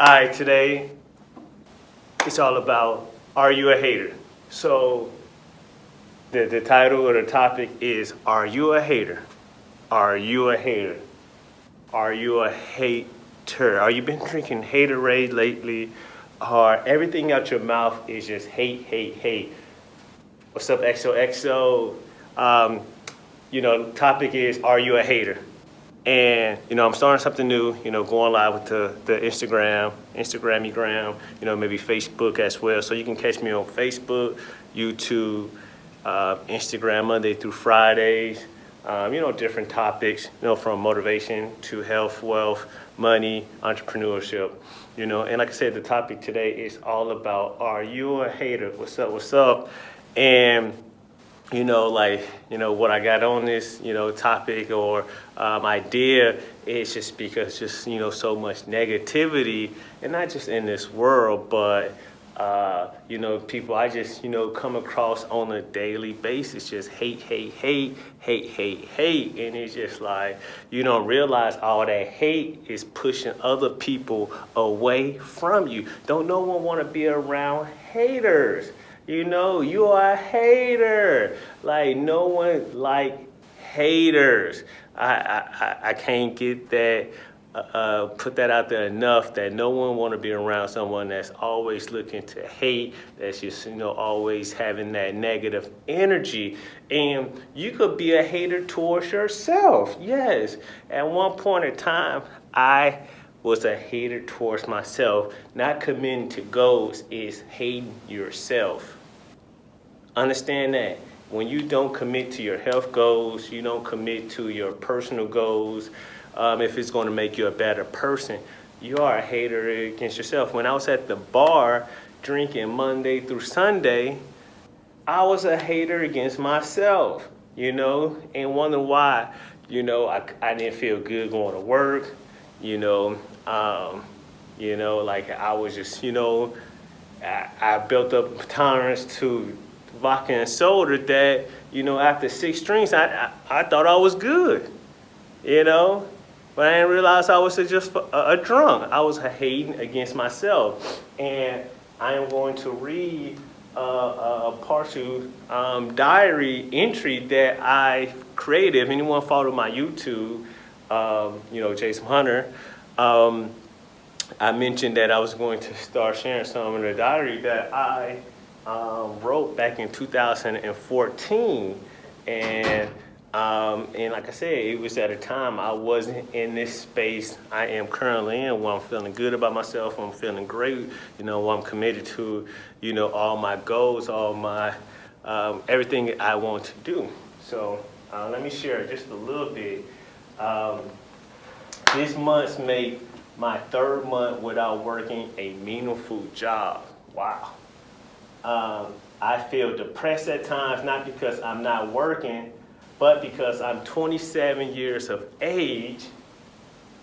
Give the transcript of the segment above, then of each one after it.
Right, today it's all about are you a hater? So the, the title or the topic is Are you a hater? Are you a hater? Are you a hater? Are you been drinking haterade lately? Or everything out your mouth is just hate, hate, hate. What's up, XOXO? Um, you know, topic is Are you a hater? And, you know, I'm starting something new, you know, going live with the, the Instagram, Instagramigram, you know, maybe Facebook as well. So you can catch me on Facebook, YouTube, uh, Instagram Monday through Fridays, um, you know, different topics, you know, from motivation to health, wealth, money, entrepreneurship, you know. And like I said, the topic today is all about, are you a hater? What's up, what's up? And you know, like, you know, what I got on this, you know, topic or um, idea is just because just, you know, so much negativity and not just in this world, but, uh, you know, people I just, you know, come across on a daily basis, just hate, hate, hate, hate, hate, hate. And it's just like, you don't realize all that hate is pushing other people away from you. Don't no one want to be around haters. You know, you are a hater. Like no one like haters. I I, I can't get that. Uh, uh, put that out there enough that no one want to be around someone that's always looking to hate that's just you know always having that negative energy and you could be a hater towards yourself yes at one point in time i was a hater towards myself not committing to goals is hating yourself Understand that when you don't commit to your health goals, you don't commit to your personal goals, um, if it's going to make you a better person, you are a hater against yourself. When I was at the bar drinking Monday through Sunday, I was a hater against myself, you know, and wonder why, you know, I, I didn't feel good going to work, you know, um, you know, like I was just, you know, I, I built up tolerance to vodka and soda that, you know, after six drinks, I, I, I thought I was good, you know? But I didn't realize I was just a, a drunk. I was hating against myself. And I am going to read uh, a partial um, diary entry that I created. If anyone followed my YouTube, um, you know, Jason Hunter, um, I mentioned that I was going to start sharing some of the diary that I um, wrote back in 2014 and um, and like I said, it was at a time I wasn't in this space I am currently in where I'm feeling good about myself, I'm feeling great, you know, I'm committed to, you know, all my goals, all my, um, everything I want to do. So uh, let me share just a little bit. Um, this month's made my third month without working a meaningful job. Wow. Um, I feel depressed at times, not because I'm not working, but because I'm 27 years of age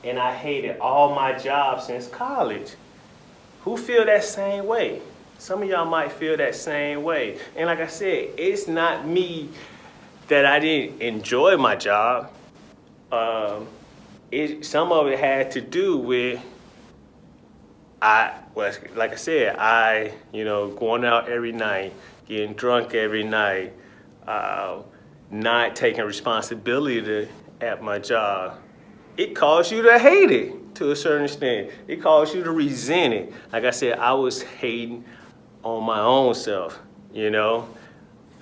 and I hated all my jobs since college. Who feel that same way? Some of y'all might feel that same way. And like I said, it's not me that I didn't enjoy my job. Um, it, some of it had to do with I well, like I said, I you know going out every night, getting drunk every night, uh, not taking responsibility at my job. It caused you to hate it to a certain extent. It caused you to resent it. Like I said, I was hating on my own self. You know,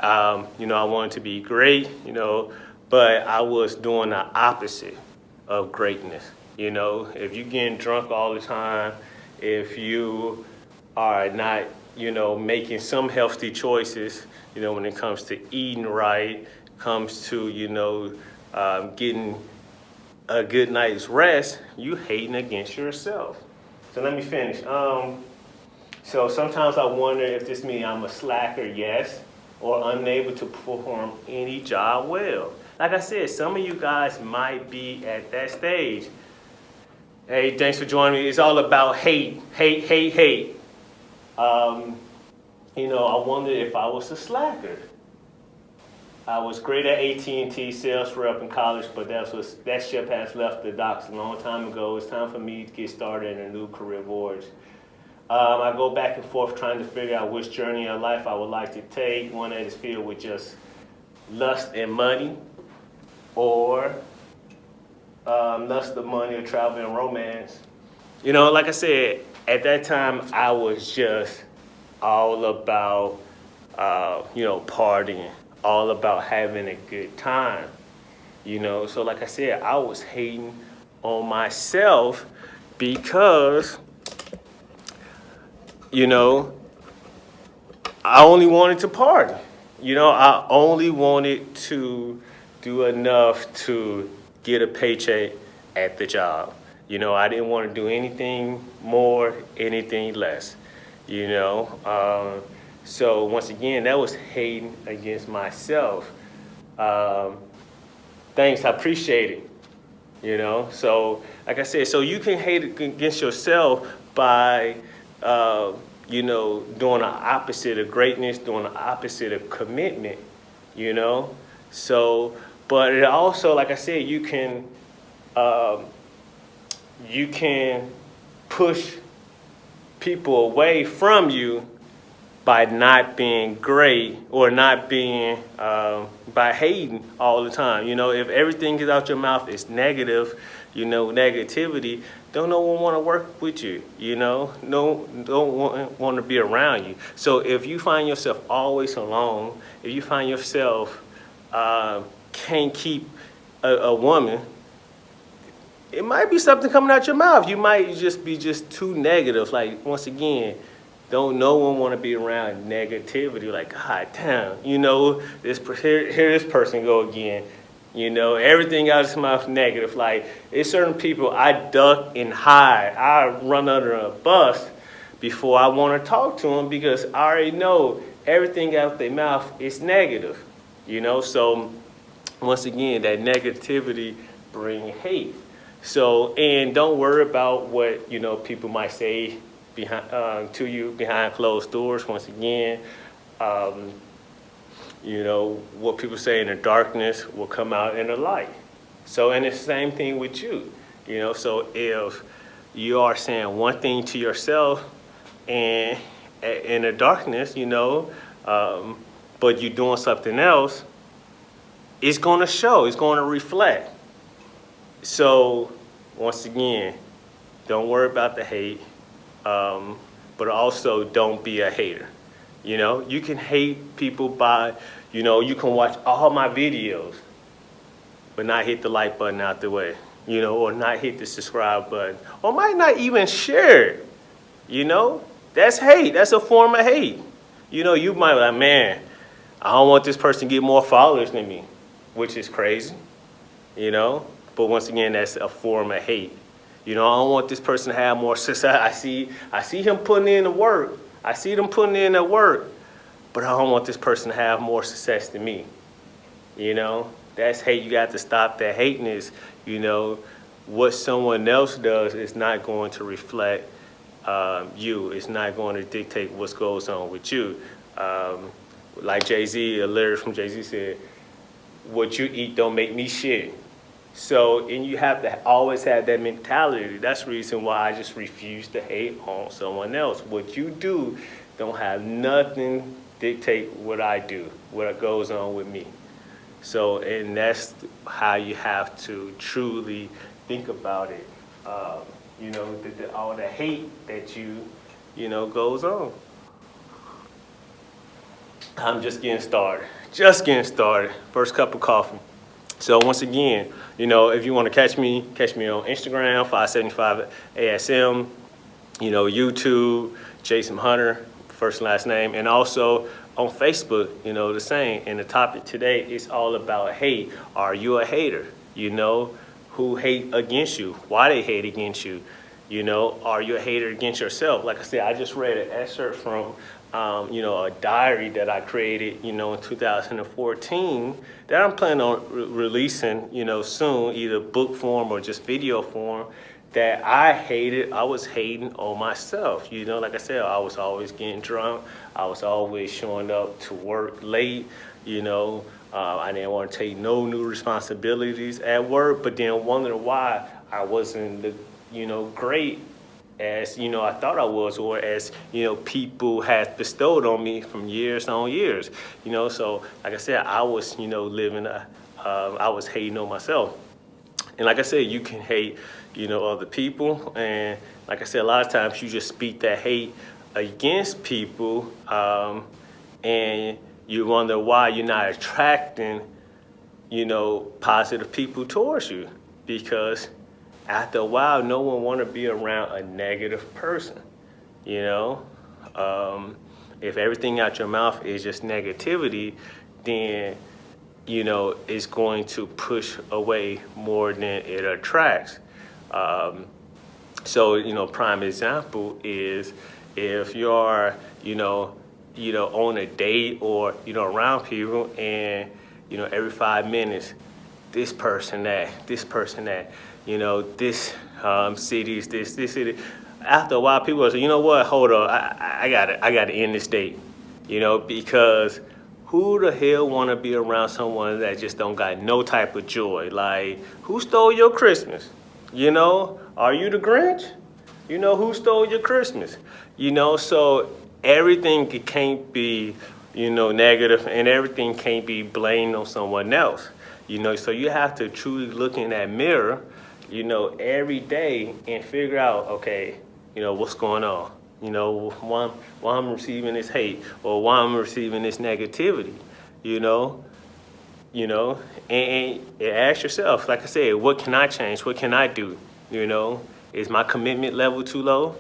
um, you know I wanted to be great. You know, but I was doing the opposite of greatness. You know, if you're getting drunk all the time if you are not, you know, making some healthy choices, you know, when it comes to eating right, comes to, you know, um, getting a good night's rest, you hating against yourself. So let me finish. Um, so sometimes I wonder if this means I'm a slacker, yes, or unable to perform any job well. Like I said, some of you guys might be at that stage. Hey, thanks for joining me. It's all about hate, hate, hate, hate. Um, you know, I wonder if I was a slacker. I was great at AT&T sales rep in college, but that was that ship has left the docks a long time ago. It's time for me to get started in a new career voyage. Um, I go back and forth trying to figure out which journey of life I would like to take, one that is filled with just lust and money, or um, lust money or travel and romance. You know, like I said, at that time I was just all about, uh, you know, partying, all about having a good time. You know, so like I said, I was hating on myself because, you know, I only wanted to party. You know, I only wanted to do enough to get a paycheck at the job. You know, I didn't want to do anything more, anything less. You know, um, so once again, that was hating against myself. Um, thanks, I appreciate it. You know, so like I said, so you can hate against yourself by, uh, you know, doing the opposite of greatness, doing the opposite of commitment. You know, so but it also, like I said, you can um, you can push people away from you by not being great or not being uh, by hating all the time. You know, if everything is out your mouth is negative, you know, negativity, don't no one want to work with you. You know, no, don't want, want to be around you. So if you find yourself always alone, if you find yourself uh, can't keep a, a woman, it might be something coming out your mouth. You might just be just too negative. Like once again, don't no one want to be around negativity. Like God damn, you know this here, here this person go again. You know everything out of his mouth negative. Like it's certain people I duck and hide. I run under a bus before I want to talk to them because I already know everything out their mouth is negative. You know so once again, that negativity bring hate. So, and don't worry about what, you know, people might say behind, uh, to you behind closed doors. Once again, um, you know, what people say in the darkness will come out in the light. So, and it's the same thing with you, you know, so if you are saying one thing to yourself and in the darkness, you know, um, but you're doing something else, it's going to show, it's going to reflect. So, once again, don't worry about the hate, um, but also don't be a hater. You know, you can hate people by, you know, you can watch all my videos, but not hit the like button out the way, you know, or not hit the subscribe button, or might not even share it, you know? That's hate, that's a form of hate. You know, you might be like, man, I don't want this person to get more followers than me which is crazy, you know? But once again, that's a form of hate. You know, I don't want this person to have more success. I see, I see him putting in the work. I see them putting in the work, but I don't want this person to have more success than me. You know, that's hate. You got to stop that hating is, you know, what someone else does is not going to reflect um, you. It's not going to dictate what goes on with you. Um, like Jay-Z, a lyric from Jay-Z said, what you eat don't make me shit. So, and you have to always have that mentality. That's the reason why I just refuse to hate on someone else. What you do don't have nothing dictate what I do, what goes on with me. So, and that's how you have to truly think about it. Um, you know, the, the, all the hate that you, you know, goes on. I'm just getting started just getting started. First cup of coffee. So once again, you know, if you want to catch me, catch me on Instagram, 575 ASM, you know, YouTube, Jason Hunter, first and last name, and also on Facebook, you know, the same. And the topic today is all about hate. Are you a hater? You know, who hate against you, why they hate against you. You know, are you a hater against yourself? Like I said, I just read an excerpt from um, you know, a diary that I created, you know, in 2014 that I'm planning on re releasing, you know, soon, either book form or just video form that I hated, I was hating on myself. You know, like I said, I was always getting drunk. I was always showing up to work late. You know, uh, I didn't want to take no new responsibilities at work, but then wondering why I wasn't, the, you know, great as you know I thought I was, or as you know people had bestowed on me from years on years. You know, so like I said, I was you know living, a, uh, I was hating on myself. And like I said, you can hate, you know, other people. And like I said, a lot of times you just speak that hate against people um, and you wonder why you're not attracting, you know, positive people towards you. Because after a while, no one want to be around a negative person, you know? Um, if everything out your mouth is just negativity, then you know, it's going to push away more than it attracts. Um, so, you know, prime example is if you're, you know, you know, on a date or, you know, around people and, you know, every five minutes, this person that, this person that, you know, this um, city is this, this city. After a while, people say, you know what, hold on, I, I got I got to end this date, you know, because who the hell want to be around someone that just don't got no type of joy? Like, who stole your Christmas? You know, are you the Grinch? You know, who stole your Christmas? You know, so everything can't be, you know, negative and everything can't be blamed on someone else. You know, so you have to truly look in that mirror, you know, every day and figure out, okay, you know, what's going on? You know, why, why I'm receiving this hate or why I'm receiving this negativity, you know? You know, and, and ask yourself, like I said, what can I change? What can I do? You know, is my commitment level too low?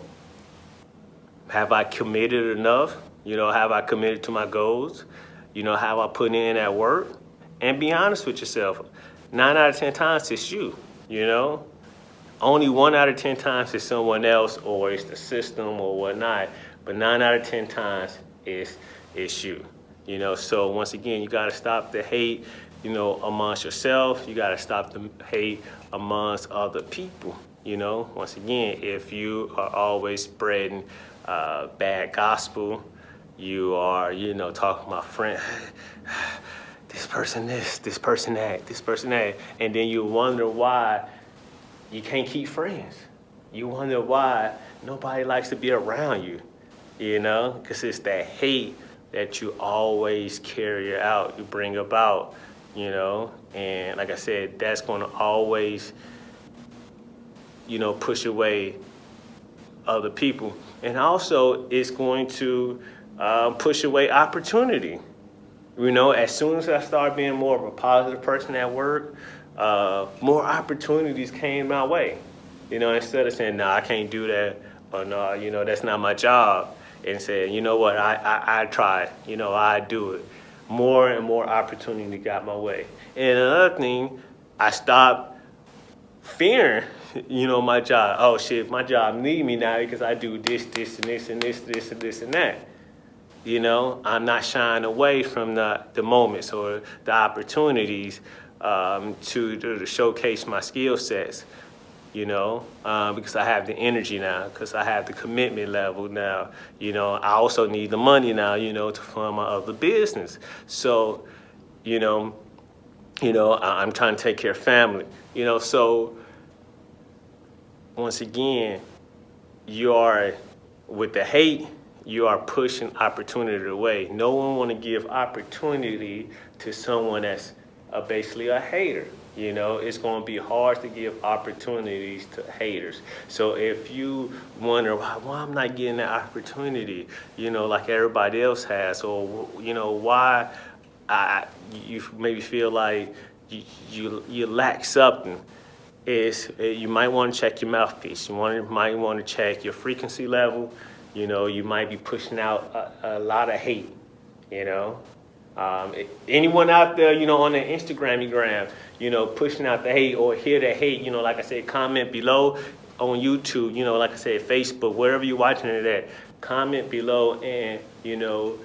Have I committed enough? You know, have I committed to my goals? You know, have I put in that work? And be honest with yourself. Nine out of 10 times it's you, you know? only one out of 10 times is someone else or it's the system or whatnot, but nine out of 10 times is, is you. You know, so once again, you gotta stop the hate, you know, amongst yourself. You gotta stop the hate amongst other people. You know, once again, if you are always spreading uh, bad gospel, you are, you know, talking about friend, this person this, this person that, this person that, and then you wonder why you can't keep friends. You wonder why nobody likes to be around you, you know? Because it's that hate that you always carry out, you bring about, you know? And like I said, that's gonna always, you know, push away other people. And also, it's going to uh, push away opportunity. You know, as soon as I started being more of a positive person at work, uh, more opportunities came my way. You know, instead of saying, no, nah, I can't do that, or no, you know, that's not my job, and saying, you know what, I, I, I tried, you know, I do it. More and more opportunity got my way. And another thing, I stopped fearing, you know, my job. Oh shit, my job need me now because I do this, this, and this, and this, this, and this, and that. You know, I'm not shying away from the, the moments or the opportunities um, to, to, showcase my skill sets, you know, um, because I have the energy now, because I have the commitment level now. You know, I also need the money now, you know, to fund my other business. So, you know, you know, I, I'm trying to take care of family, you know, so once again, you are, with the hate, you are pushing opportunity away. No one want to give opportunity to someone that's are basically a hater. You know, it's going to be hard to give opportunities to haters. So if you wonder why, why I'm not getting that opportunity, you know, like everybody else has, or you know, why I you maybe feel like you you, you lack something, is eh, you might want to check your mouthpiece. You want might want to check your frequency level. You know, you might be pushing out a, a lot of hate. You know, um, anyone out there, you know, on the Instagram, gram, you know, pushing out the hate or hear the hate, you know, like I said, comment below on YouTube, you know, like I said, Facebook, wherever you're watching it at, comment below and, you know,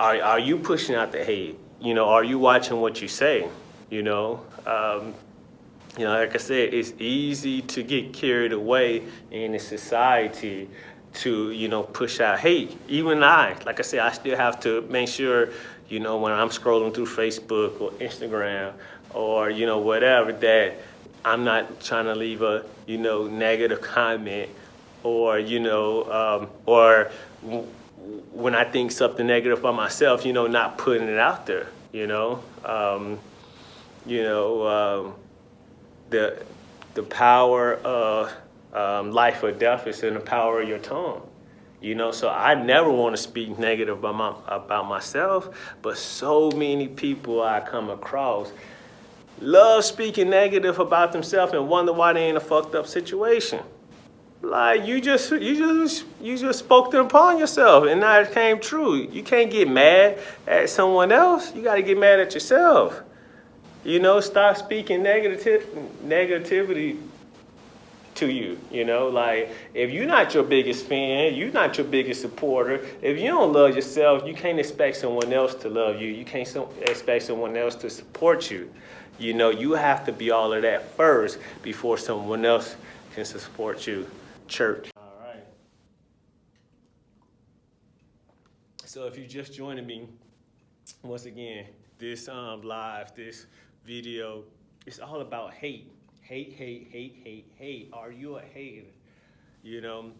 are, are you pushing out the hate? You know, are you watching what you say? You know, um, you know, like I said, it's easy to get carried away in a society to, you know, push out hate. Even I, like I said, I still have to make sure, you know, when I'm scrolling through Facebook or Instagram or, you know, whatever, that I'm not trying to leave a, you know, negative comment or, you know, um, or when I think something negative about myself, you know, not putting it out there, you know. Um, you know, um, the, the power of um, life or death is in the power of your tongue. You know, so I never want to speak negative about, my, about myself, but so many people I come across love speaking negative about themselves and wonder why they in a fucked up situation. Like you just you just you just spoke them upon yourself and now it came true. You can't get mad at someone else. You gotta get mad at yourself. You know, stop speaking negative negativity to you. You know, like if you're not your biggest fan, you're not your biggest supporter. If you don't love yourself, you can't expect someone else to love you. You can't expect someone else to support you. You know, you have to be all of that first before someone else can support you. Church. All right. So if you're just joining me, once again, this um, live, this video, it's all about hate. Hate, hate, hate, hate, hate. Are you a hater? You know,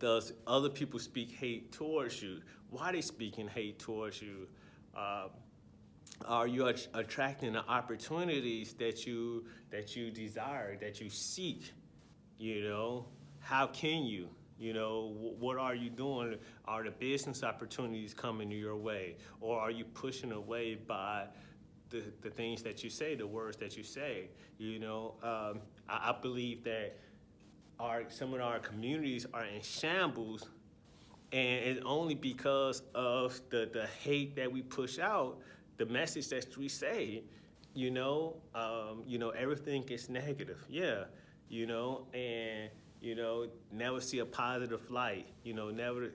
does other people speak hate towards you? Why they speaking hate towards you? Uh, are you attracting the opportunities that you that you desire, that you seek? You know, how can you? You know, what are you doing? Are the business opportunities coming your way? Or are you pushing away by the, the things that you say, the words that you say? You know, um, I, I believe that our some of our communities are in shambles and it's only because of the, the hate that we push out the message that we say, you know, um, you know, everything is negative. Yeah, you know, and you know, never see a positive light. You know, never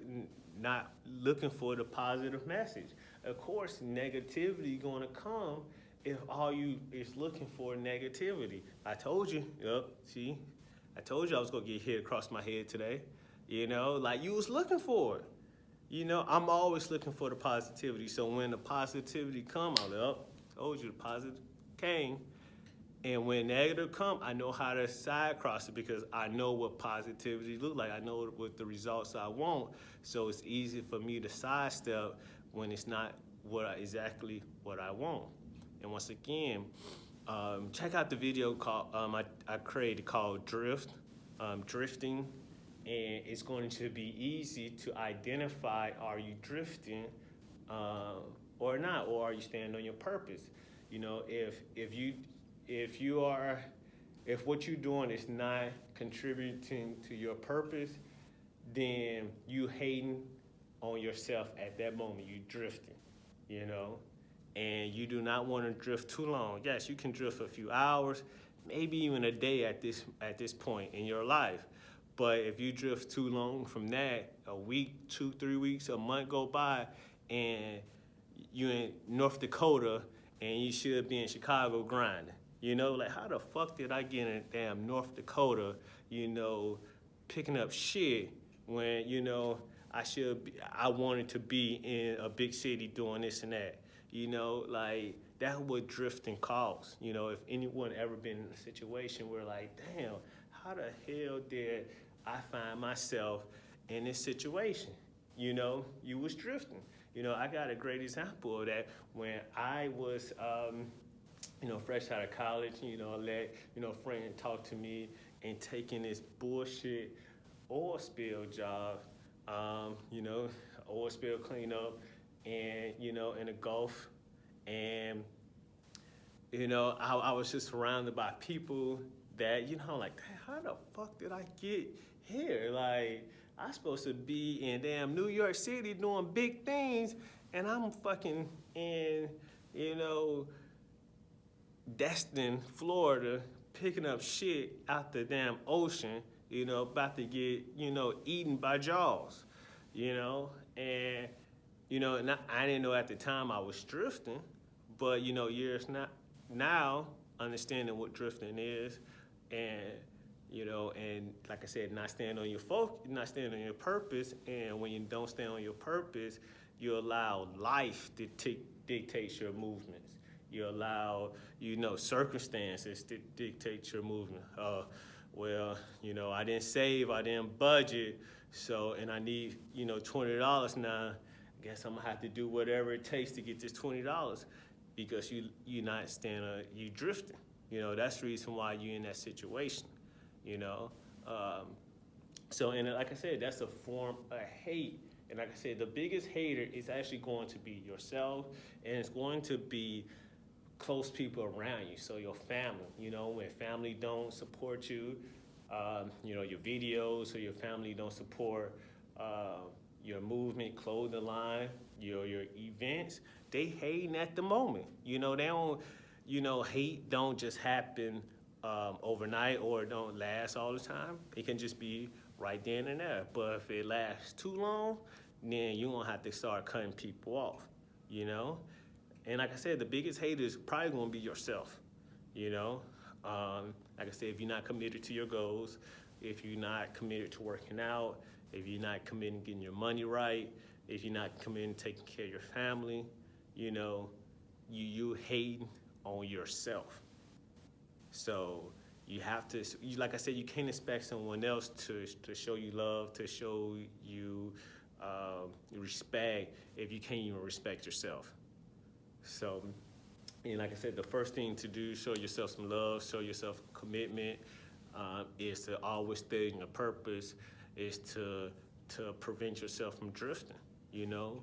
not looking for the positive message. Of course, negativity going to come if all you is looking for negativity. I told you. Yep. See, I told you I was gonna get hit across my head today. You know, like you was looking for it. You know, I'm always looking for the positivity. So when the positivity come, I'm like, told you the positive came. And when negative come, I know how to side cross it because I know what positivity look like. I know what the results I want. So it's easy for me to sidestep when it's not what I, exactly what I want. And once again, um, check out the video called um, I, I created called Drift, um, Drifting. And it's going to be easy to identify are you drifting uh, or not? Or are you standing on your purpose? You know if if you if you are if what you're doing is not contributing to your purpose then you hating on yourself at that moment. You're drifting you know? And you do not want to drift too long. Yes you can drift a few hours maybe even a day at this at this point in your life. But if you drift too long from that, a week, two, three weeks, a month go by, and you're in North Dakota, and you should be in Chicago grinding. You know, like how the fuck did I get in damn North Dakota, you know, picking up shit when, you know, I should be, I wanted to be in a big city doing this and that. You know, like that's what drifting calls. You know, if anyone ever been in a situation where like, damn, how the hell did I find myself in this situation. You know, you was drifting. You know, I got a great example of that when I was, um, you know, fresh out of college, you know, let, you know, a friend talk to me and taking this bullshit oil spill job, um, you know, oil spill cleanup and, you know, in the Gulf. And, you know, I, I was just surrounded by people that, you know, like, how the fuck did I get here. Like, I'm supposed to be in damn New York City doing big things, and I'm fucking in, you know, Destin, Florida, picking up shit out the damn ocean, you know, about to get, you know, eaten by jaws, you know, and, you know, not, I didn't know at the time I was drifting, but, you know, years not, now, understanding what drifting is, and you know, and like I said, not stand on your focus, not stand on your purpose. And when you don't stand on your purpose, you allow life to dictate your movements. You allow, you know, circumstances to dictate your movement. Uh, well, you know, I didn't save, I didn't budget, so, and I need, you know, $20 now. I guess I'm gonna have to do whatever it takes to get this $20 because you, you're not standing, you're drifting. You know, that's the reason why you're in that situation, you know. Um, so, and like I said, that's a form of hate. And like I said, the biggest hater is actually going to be yourself, and it's going to be close people around you. So your family, you know, when family don't support you, um, you know, your videos or your family don't support uh, your movement, clothing line, your your events, they hating at the moment. You know, they don't, you know, hate don't just happen um, overnight or don't last all the time. It can just be right then and there. But if it lasts too long, then you're gonna have to start cutting people off, you know? And like I said, the biggest hater is probably gonna be yourself, you know? Um, like I said, if you're not committed to your goals, if you're not committed to working out, if you're not committed to getting your money right, if you're not committed to taking care of your family, you know, you, you hate on yourself. So you have to, you, like I said, you can't expect someone else to, to show you love, to show you uh, respect if you can't even respect yourself. So, and like I said, the first thing to do, show yourself some love, show yourself commitment, uh, is to always stay in your purpose, is to to prevent yourself from drifting. You know,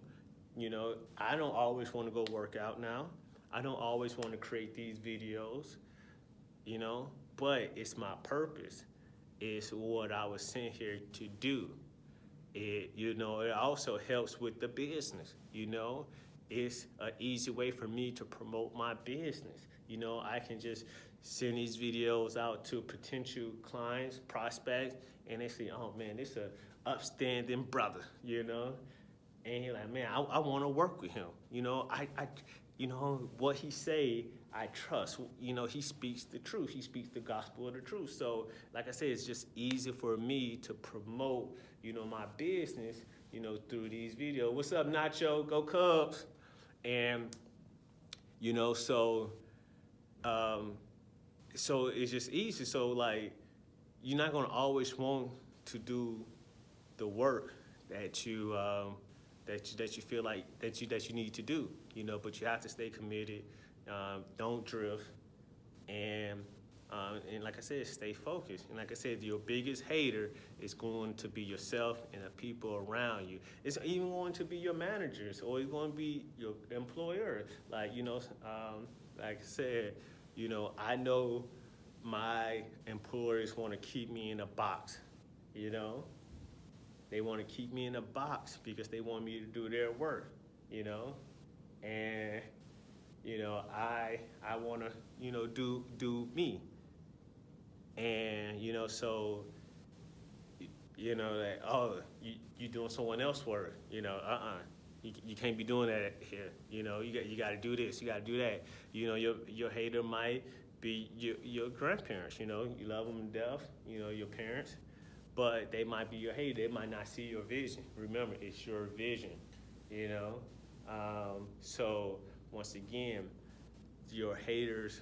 you know, I don't always want to go work out now. I don't always want to create these videos, you know, but it's my purpose. It's what I was sent here to do. It, you know, it also helps with the business, you know it's an easy way for me to promote my business. You know, I can just send these videos out to potential clients, prospects, and they say, oh man, this is a upstanding brother, you know? And you're like, man, I, I want to work with him. You know, I, I, you know, what he say, I trust. You know, he speaks the truth. He speaks the gospel of the truth. So, like I said, it's just easy for me to promote, you know, my business, you know, through these videos. What's up, Nacho? Go Cubs. And, you know, so, um, so it's just easy. So like, you're not gonna always want to do the work that you, um, that you, that you feel like that you, that you need to do, you know, but you have to stay committed, um, don't drift, and um, and like I said, stay focused. And like I said, your biggest hater is going to be yourself and the people around you. It's even going to be your managers or it's going to be your employer. Like, you know, um, like I said, you know, I know my employers want to keep me in a box, you know? They want to keep me in a box because they want me to do their work, you know? And you know, I I want to, you know, do do me. And, you know, so, you know, that, oh, you, you doing someone else work, you know, uh-uh. You, you can't be doing that here. You know, you got you got to do this, you got to do that. You know, your your hater might be your your grandparents. You know, you love them to death. You know, your parents, but they might be your hater. They might not see your vision. Remember, it's your vision. You know, um, so once again, your haters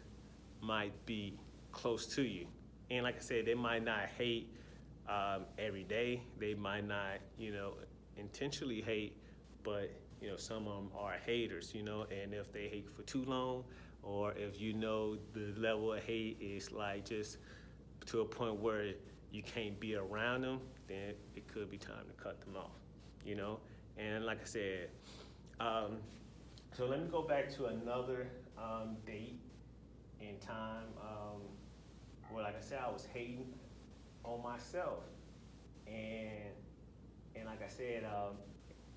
might be close to you. And like I said, they might not hate um, every day. They might not, you know, intentionally hate, but you know, some of them are haters, you know, and if they hate for too long, or if you know the level of hate is like just to a point where you can't be around them, then it could be time to cut them off, you know? And like I said, um, so let me go back to another um, date and time. Um, well, like I said, I was hating on myself. And and like I said, um,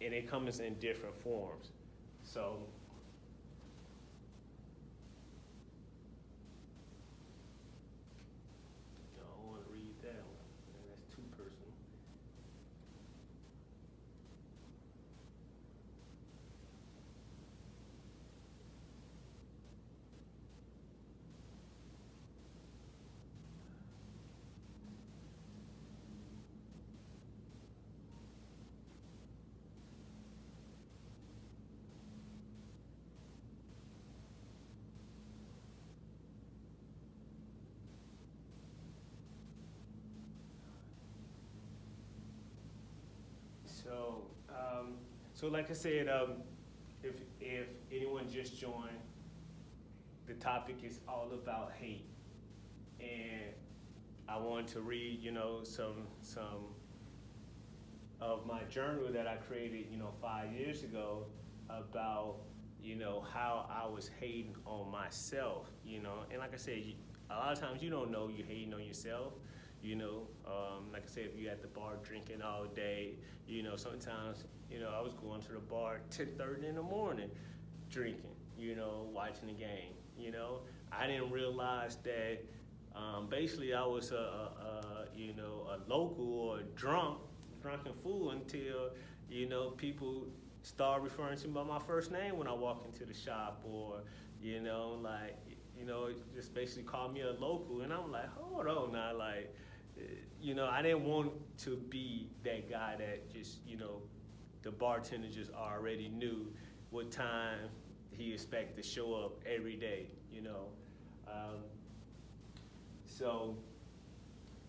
and it comes in different forms. So I don't want to read that one. That's too personal. So like I said, um, if, if anyone just joined, the topic is all about hate. And I wanted to read, you know, some, some of my journal that I created, you know, five years ago about, you know, how I was hating on myself, you know. And like I said, a lot of times you don't know you're hating on yourself. You know, um, like I said, if you're at the bar drinking all day, you know, sometimes, you know, I was going to the bar 10:30 in the morning drinking, you know, watching the game, you know. I didn't realize that um, basically I was a, a, a, you know, a local or a drunk drunken fool until, you know, people start referring to me by my first name when I walk into the shop or, you know, like, you know, just basically call me a local. And I'm like, hold on now, like, you know, I didn't want to be that guy that just, you know, the bartender just already knew what time he expected to show up every day, you know. Um, so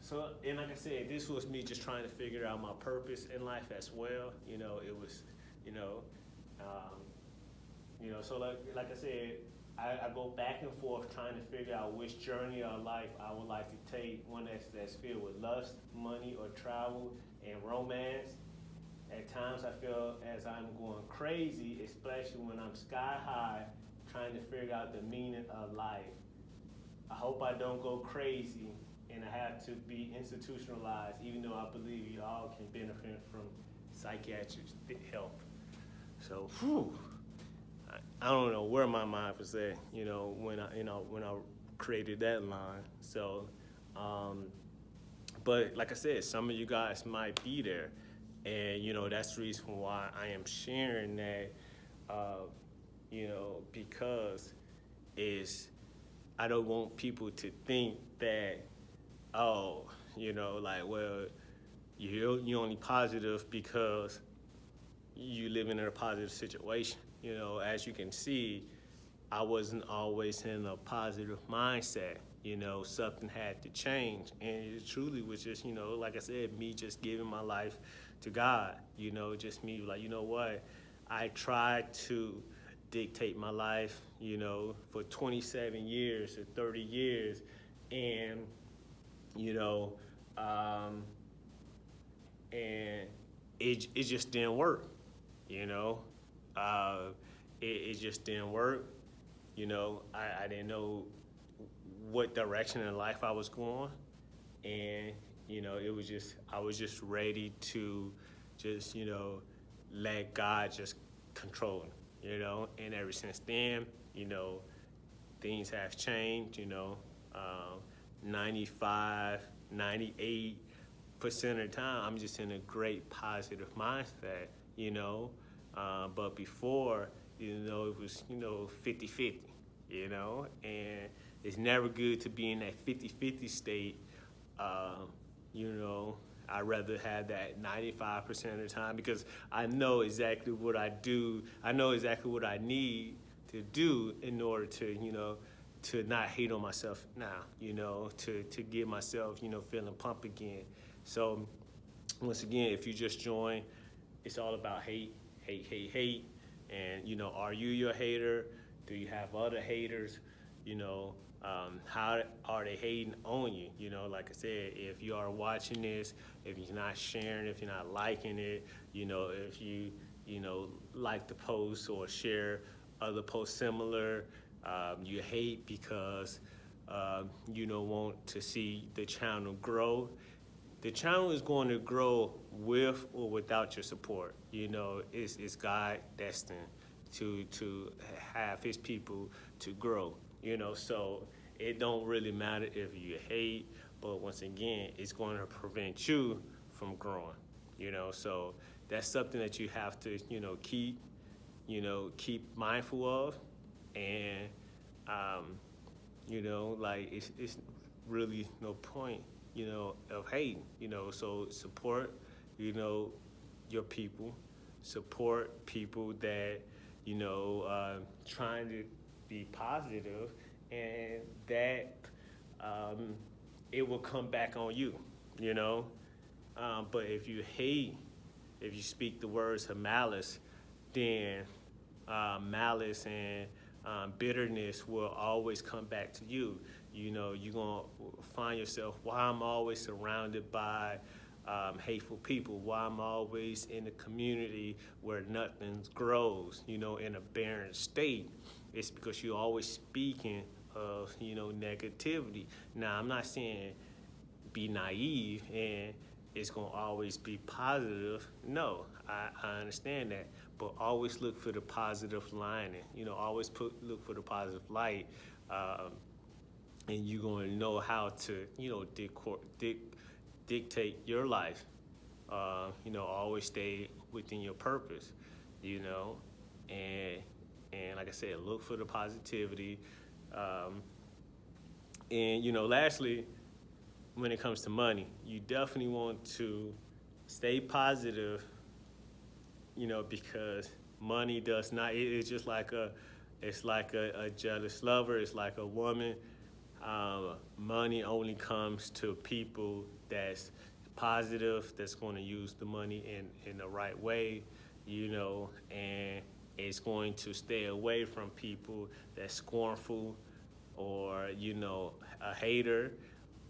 so, and like I said, this was me just trying to figure out my purpose in life as well. You know, it was, you know, um, you know, so like, like I said, I, I, go back and forth trying to figure out which journey of life I would like to take, one that's, that's filled with lust, money, or travel, and romance. At times I feel as I'm going crazy, especially when I'm sky high, trying to figure out the meaning of life. I hope I don't go crazy and I have to be institutionalized, even though I believe you all can benefit from psychiatric help. So, whew, I, I don't know where my mind was at, you know, when I, you know, when I created that line. So, um, but like I said, some of you guys might be there, and you know that's the reason why I am sharing that, uh, you know, because is I don't want people to think that oh, you know, like, well, you're, you're only positive because you live in a positive situation. You know, as you can see, I wasn't always in a positive mindset. You know, something had to change. And it truly was just, you know, like I said, me just giving my life to God. You know, just me like, you know what? I tried to dictate my life, you know, for 27 years or 30 years. And you know, um, and it, it just didn't work, you know. Uh, it, it just didn't work. You know, I, I didn't know what direction in life I was going. And, you know, it was just, I was just ready to just, you know, let God just control, you know. And ever since then, you know, things have changed, you know. Um, 95, 98% of the time, I'm just in a great positive mindset, you know. Uh, but before, you know, it was, you know, 50 50, you know, and it's never good to be in that 50 50 state. Uh, you know, I'd rather have that 95% of the time because I know exactly what I do. I know exactly what I need to do in order to, you know, to not hate on myself now, you know, to, to get myself, you know, feeling pumped again. So once again, if you just join, it's all about hate, hate, hate, hate. And, you know, are you your hater? Do you have other haters? You know, um, how are they hating on you? You know, like I said, if you are watching this, if you're not sharing, if you're not liking it, you know, if you, you know, like the post or share other posts similar, um, you hate because uh, you don't want to see the channel grow. The channel is going to grow with or without your support. You know, it's, it's God destined to, to have his people to grow, you know, so it don't really matter if you hate, but once again, it's going to prevent you from growing, you know, so that's something that you have to, you know, keep, you know, keep mindful of. And um, you know, like it's it's really no point, you know, of hating, you know. So support, you know, your people, support people that you know uh, trying to be positive, and that um, it will come back on you, you know. Um, but if you hate, if you speak the words of malice, then uh, malice and um, bitterness will always come back to you. You know, you're going to find yourself, why I'm always surrounded by um, hateful people, why I'm always in a community where nothing grows, you know, in a barren state. It's because you're always speaking of, you know, negativity. Now, I'm not saying be naive and it's going to always be positive. No, I, I understand that. But always look for the positive lining. You know, always put look for the positive light. Um, and you're going to know how to, you know, dic- dic- dictate your life. Uh, you know, always stay within your purpose, you know, and and like I said, look for the positivity. Um, and you know, lastly, when it comes to money. You definitely want to stay positive, you know, because money does not, it's just like a, it's like a, a jealous lover, it's like a woman. Um, money only comes to people that's positive, that's going to use the money in, in the right way, you know, and it's going to stay away from people that's scornful or, you know, a hater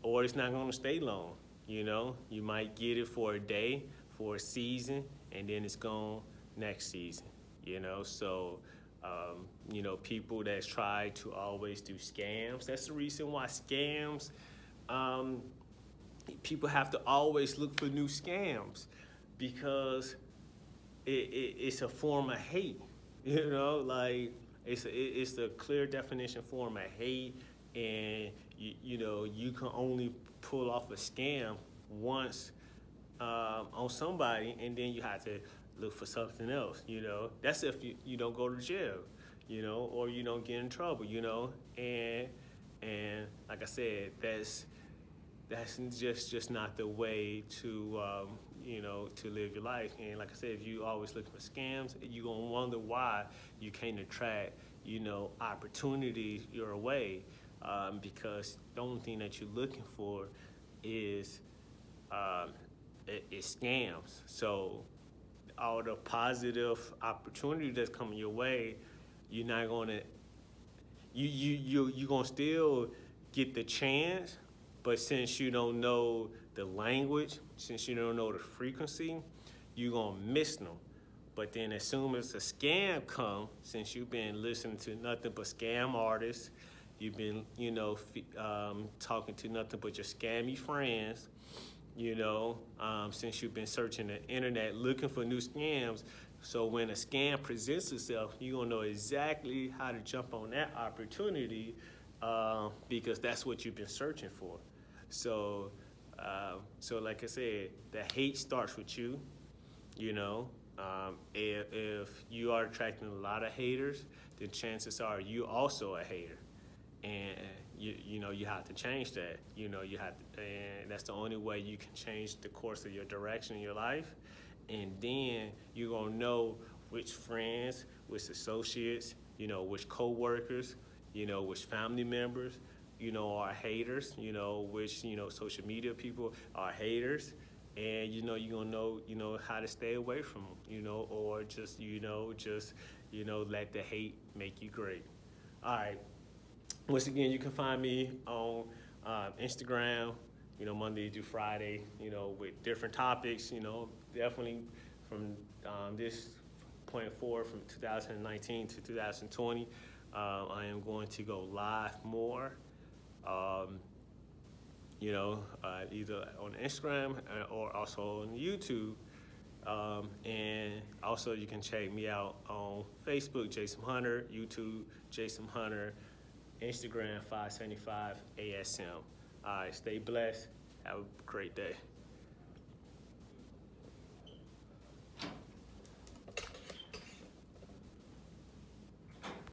or it's not going to stay long. You know, you might get it for a day, for a season, and then it's gone next season. You know, so um, you know people that try to always do scams. That's the reason why scams. Um, people have to always look for new scams because it, it, it's a form of hate. You know, like it's a, it's a clear definition form of hate and you, you know you can only pull off a scam once um, on somebody and then you have to look for something else you know? That's if you, you don't go to jail you know or you don't get in trouble you know? And and like i said that's that's just just not the way to um, you know to live your life and like i said if you always look for scams you're gonna wonder why you can't attract you know opportunities your way um, because the only thing that you're looking for is um, it, it scams. So all the positive opportunity that's coming your way, you're not gonna you you you you gonna still get the chance, but since you don't know the language, since you don't know the frequency, you're gonna miss them. But then as soon as a scam come, since you've been listening to nothing but scam artists, You've been, you know, um, talking to nothing but your scammy friends, you know, um, since you've been searching the internet looking for new scams. So when a scam presents itself, you're gonna know exactly how to jump on that opportunity uh, because that's what you've been searching for. So, uh, so like I said, the hate starts with you, you know. Um, if, if you are attracting a lot of haters, then chances are you also a hater and you you know you have to change that you know you have to, and that's the only way you can change the course of your direction in your life and then you're gonna know which friends which associates you know which co-workers you know which family members you know are haters you know which you know social media people are haters and you know you're gonna know you know how to stay away from them you know or just you know just you know let the hate make you great all right once again, you can find me on uh, Instagram, you know, Monday through Friday, you know, with different topics, you know, definitely from um, this point forward from 2019 to 2020, uh, I am going to go live more, um, you know, uh, either on Instagram uh, or also on YouTube. Um, and also you can check me out on Facebook, Jason Hunter, YouTube, Jason Hunter, Instagram 575 ASM. All right, stay blessed. Have a great day.